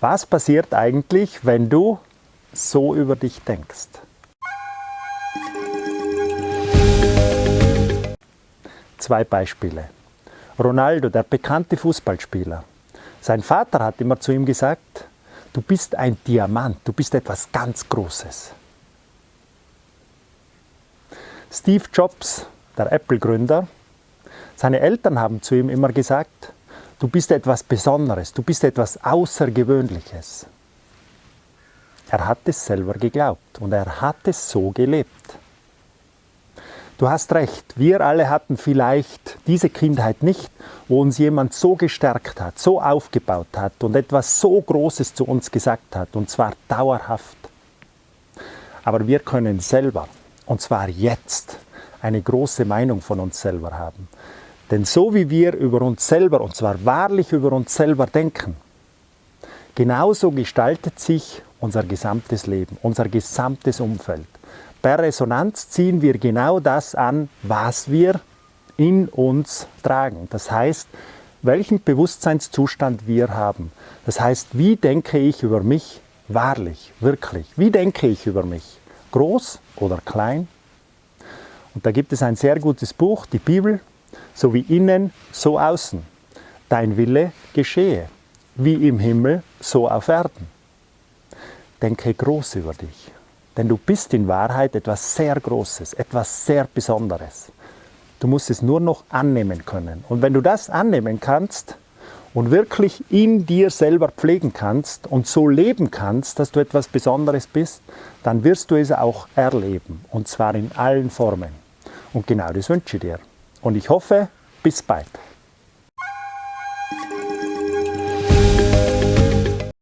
Was passiert eigentlich, wenn du so über dich denkst? Zwei Beispiele. Ronaldo, der bekannte Fußballspieler. Sein Vater hat immer zu ihm gesagt, du bist ein Diamant, du bist etwas ganz Großes. Steve Jobs, der Apple-Gründer, seine Eltern haben zu ihm immer gesagt, du bist etwas Besonderes, du bist etwas Außergewöhnliches. Er hat es selber geglaubt und er hat es so gelebt. Du hast recht, wir alle hatten vielleicht diese Kindheit nicht, wo uns jemand so gestärkt hat, so aufgebaut hat und etwas so Großes zu uns gesagt hat, und zwar dauerhaft. Aber wir können selber, und zwar jetzt, eine große Meinung von uns selber haben. Denn so wie wir über uns selber, und zwar wahrlich über uns selber denken, genauso gestaltet sich unser gesamtes Leben, unser gesamtes Umfeld. Per Resonanz ziehen wir genau das an, was wir in uns tragen. Das heißt, welchen Bewusstseinszustand wir haben. Das heißt, wie denke ich über mich wahrlich, wirklich? Wie denke ich über mich? Groß oder klein? Und da gibt es ein sehr gutes Buch, die Bibel, so wie innen, so außen. Dein Wille geschehe, wie im Himmel, so auf Erden. Denke groß über dich, denn du bist in Wahrheit etwas sehr Großes, etwas sehr Besonderes. Du musst es nur noch annehmen können. Und wenn du das annehmen kannst und wirklich in dir selber pflegen kannst und so leben kannst, dass du etwas Besonderes bist, dann wirst du es auch erleben. Und zwar in allen Formen. Und genau das wünsche ich dir. Und ich hoffe, bis bald.